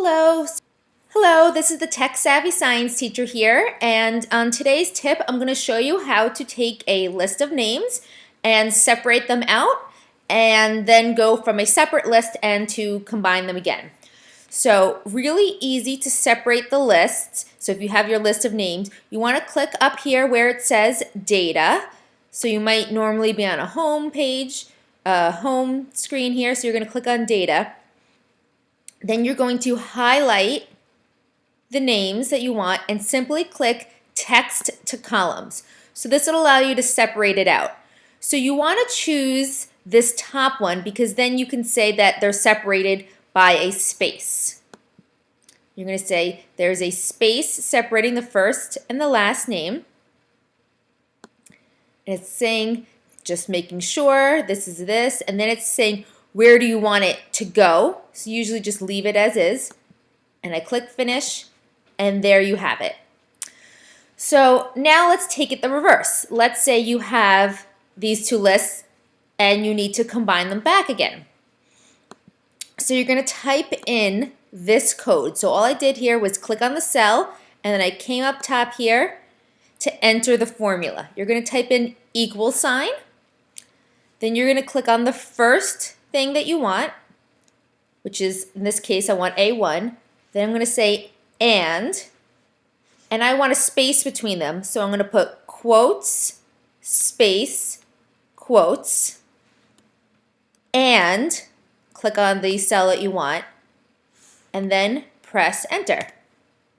Hello. Hello, this is the Tech Savvy Science teacher here, and on today's tip, I'm going to show you how to take a list of names and separate them out, and then go from a separate list and to combine them again. So really easy to separate the lists. So if you have your list of names, you want to click up here where it says data. So you might normally be on a home page, a home screen here, so you're going to click on data. Then you're going to highlight the names that you want and simply click text to columns. So this will allow you to separate it out. So you want to choose this top one because then you can say that they're separated by a space. You're going to say there's a space separating the first and the last name. And it's saying just making sure this is this and then it's saying where do you want it to go? So usually just leave it as is. And I click finish and there you have it. So now let's take it the reverse. Let's say you have these two lists and you need to combine them back again. So you're going to type in this code. So all I did here was click on the cell and then I came up top here to enter the formula. You're going to type in equal sign. Then you're going to click on the first thing that you want, which is, in this case, I want A1. Then I'm going to say and, and I want a space between them. So I'm going to put quotes, space, quotes, and click on the cell that you want, and then press enter.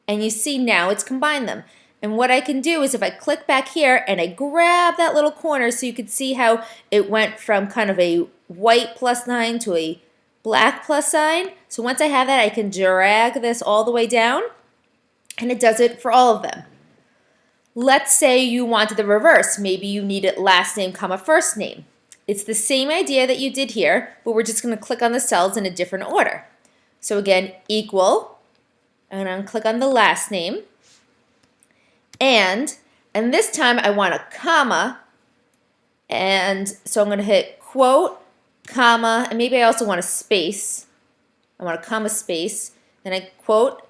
And you see now it's combined them. And what I can do is if I click back here and I grab that little corner so you can see how it went from kind of a white plus sign to a black plus sign. So once I have that, I can drag this all the way down and it does it for all of them. Let's say you wanted the reverse. Maybe you needed last name comma first name. It's the same idea that you did here, but we're just going to click on the cells in a different order. So again, equal, and I'm to click on the last name, and, and this time I want a comma, and so I'm going to hit quote, comma, and maybe I also want a space. I want a comma space, then I quote,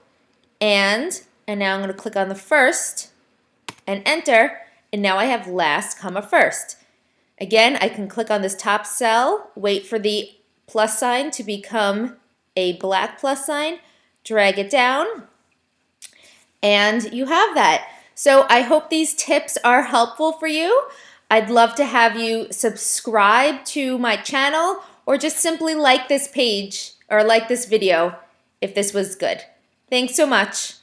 and, and now I'm going to click on the first, and enter, and now I have last comma first. Again, I can click on this top cell, wait for the plus sign to become a black plus sign, drag it down, and you have that. So I hope these tips are helpful for you. I'd love to have you subscribe to my channel or just simply like this page or like this video if this was good. Thanks so much.